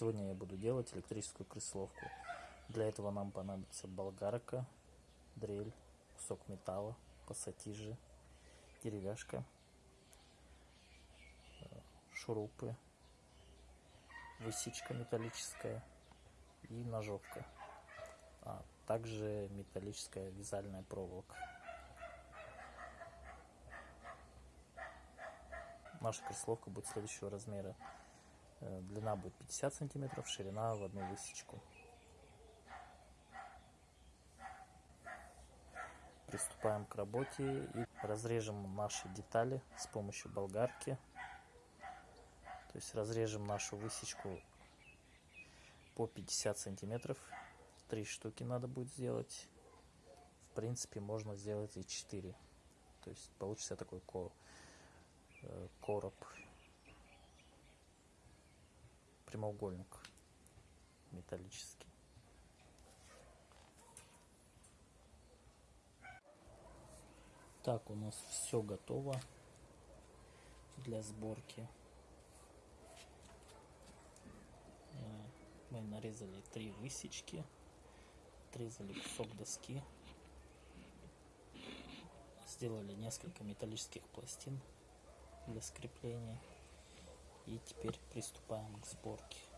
Сегодня я буду делать электрическую крысоловку. Для этого нам понадобится болгарка, дрель, кусок металла, пассатижи, деревяшка, э, шурупы, высечка металлическая и ножовка, а также металлическая вязальная проволока. Наша крысоловка будет следующего размера. Э, длина будет 50 сантиметров, ширина в одну высечку. Приступаем к работе и разрежем наши детали с помощью болгарки. То есть разрежем нашу высечку по 50 сантиметров. Три штуки надо будет сделать. В принципе, можно сделать и 4. То есть получится такой э, короб прямоугольник металлический. Так, у нас все готово для сборки. Э, мы нарезали три высечки, отрезали кусок доски, сделали несколько металлических пластин для скрепления. И теперь приступаем к сборке.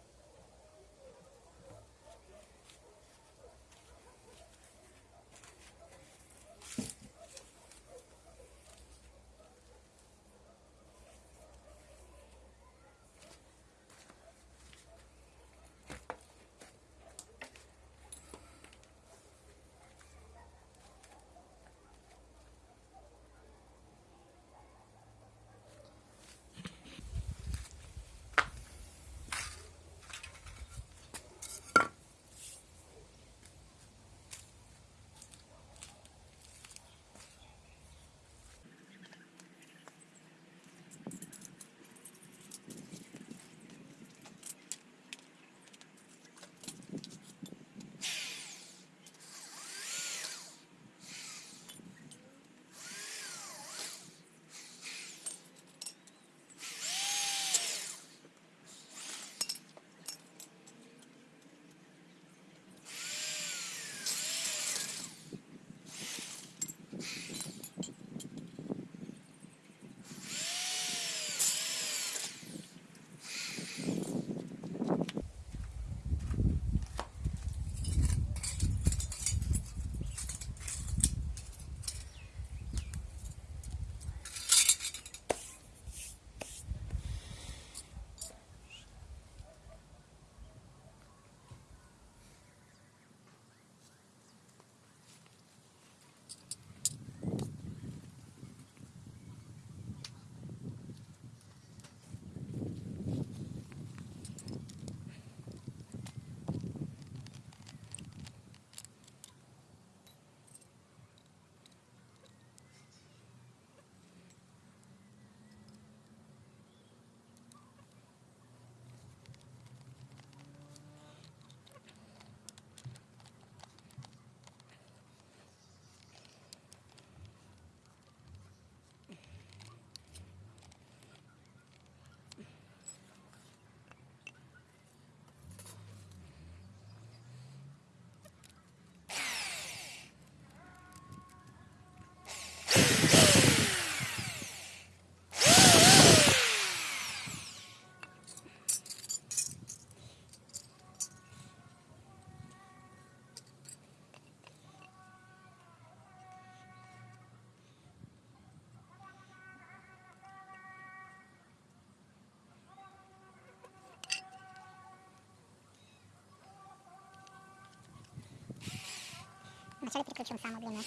Вначале переключим самую длинную.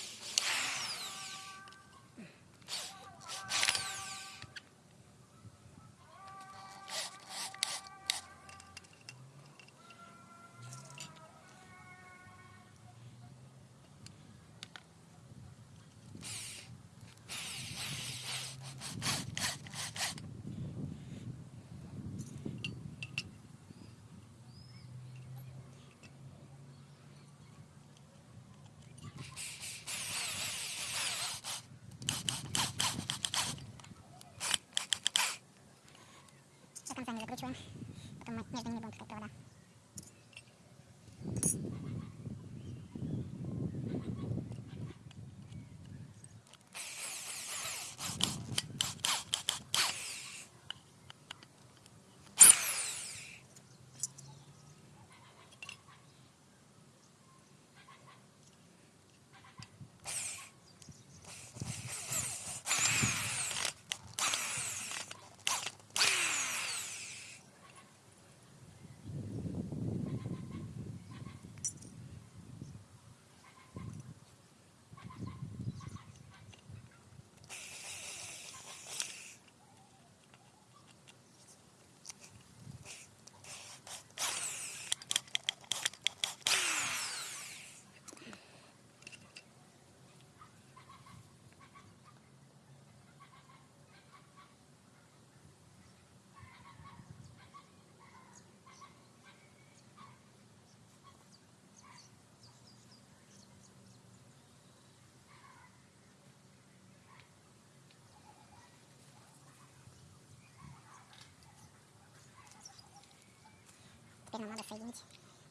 Теперь нам надо соединить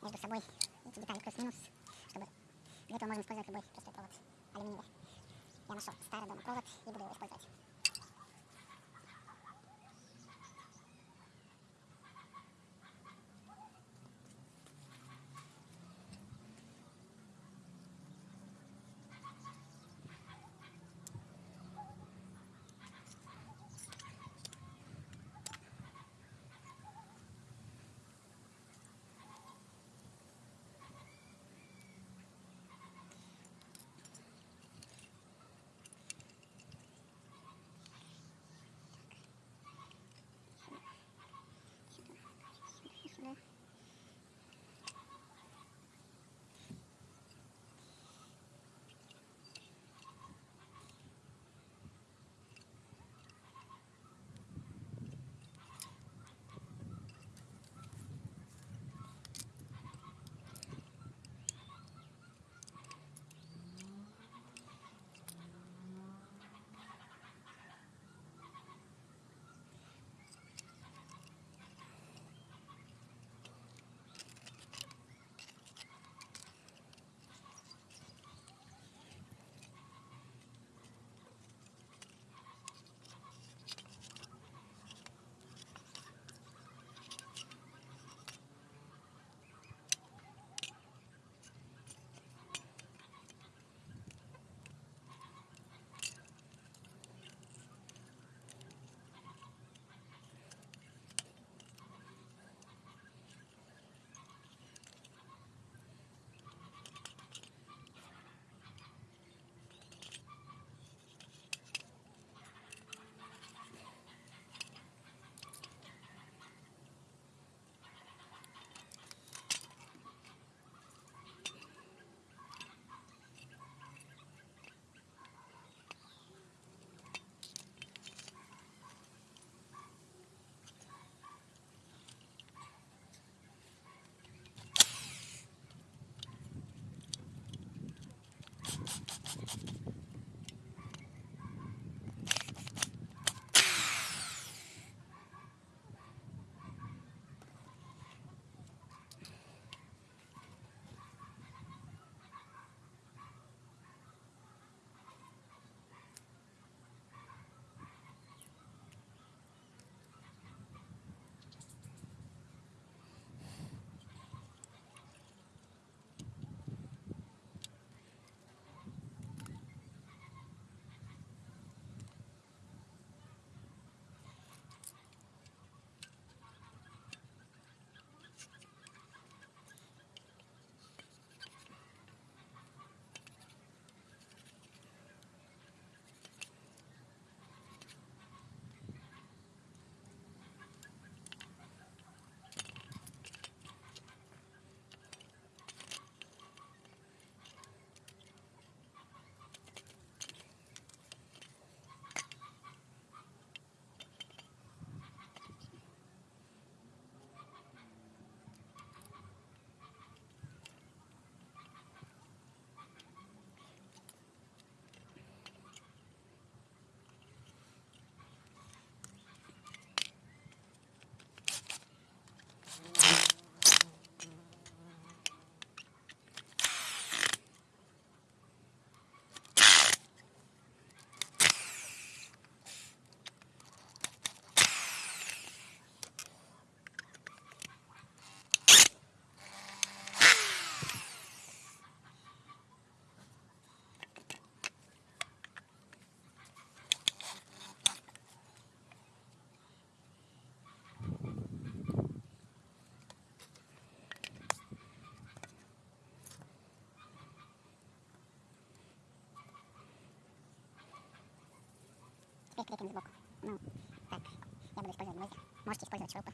между собой эти детали плюс-минус, чтобы для этого можно использовать любой простой провод алюминиевый. Я нашел старый дома провод и буду его использовать. Теперь крепим сбоку. Ну, так, я буду использовать гвозди. Можете использовать шурупы.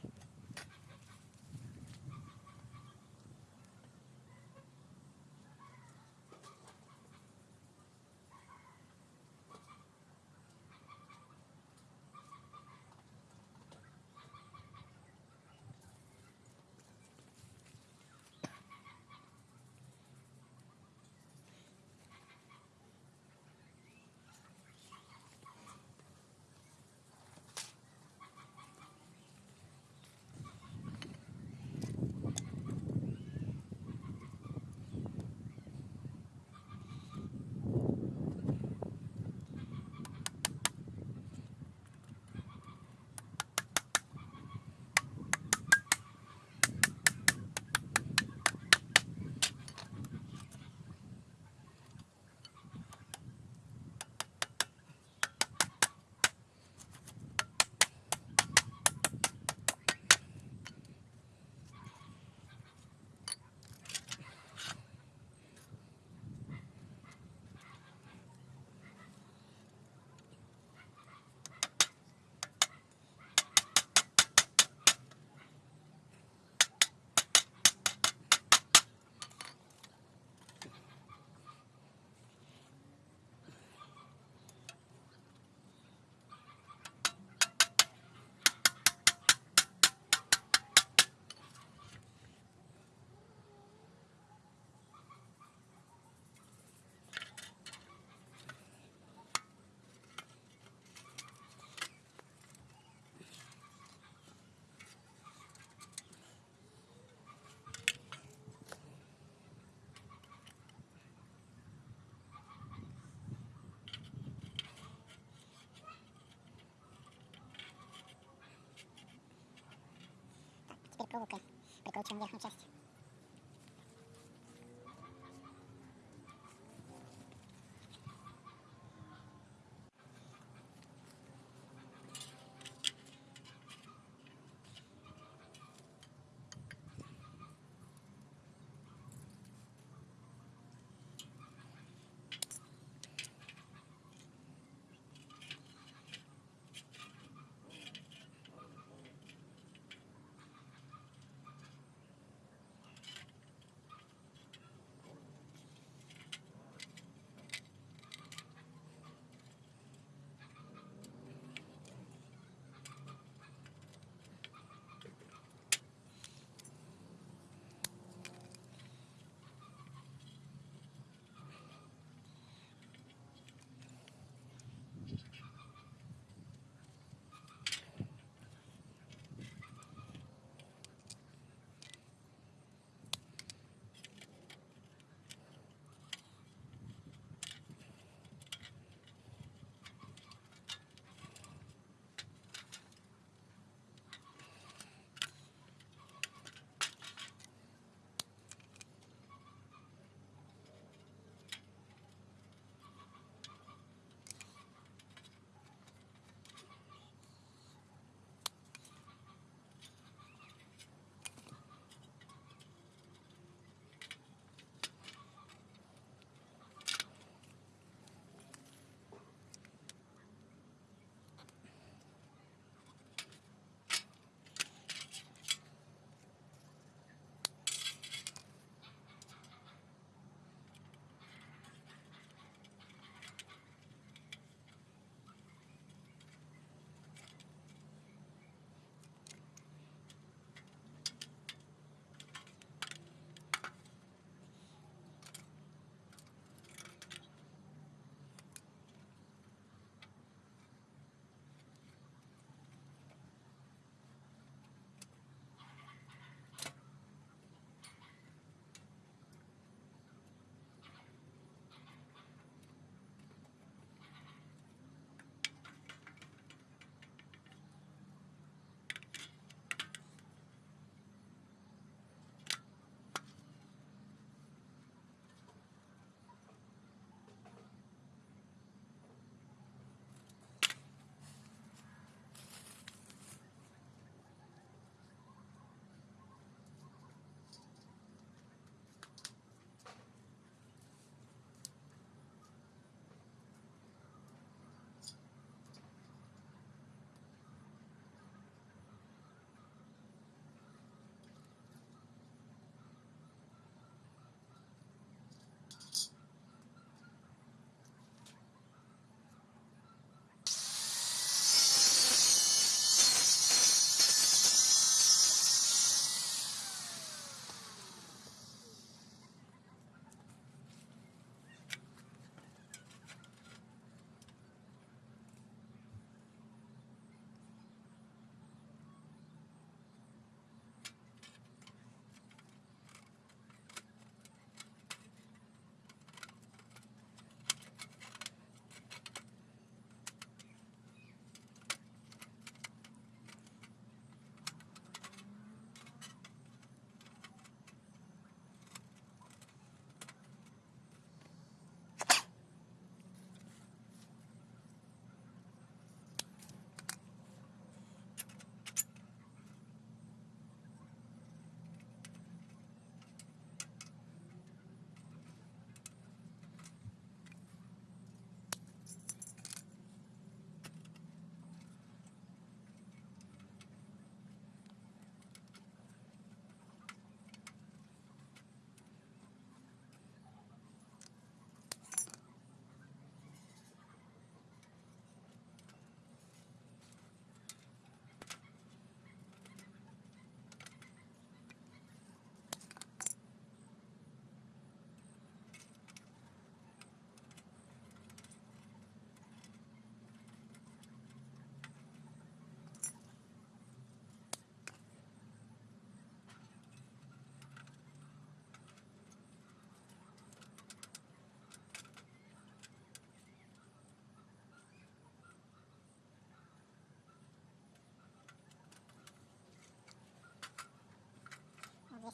Проволокой прикручиваем верхнюю часть.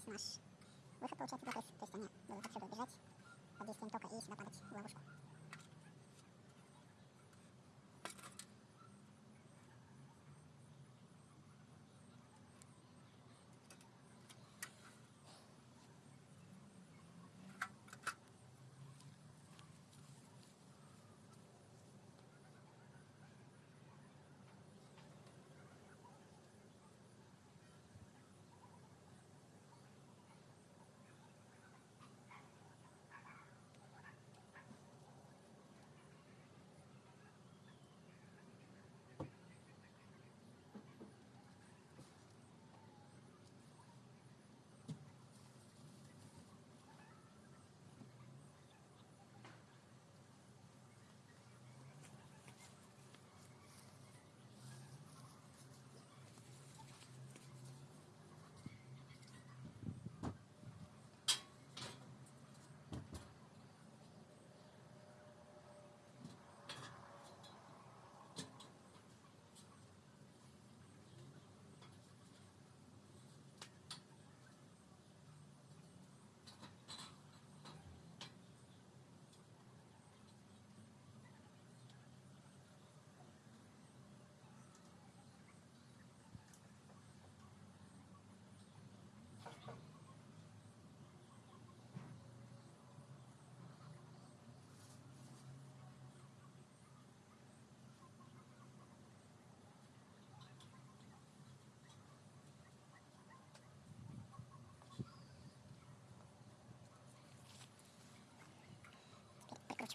Наш выход получается крыс. То есть они будут отсюда убежать под действием тока и сюда падать в ловушку.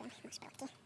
Теперь прикручиваем наши проводки.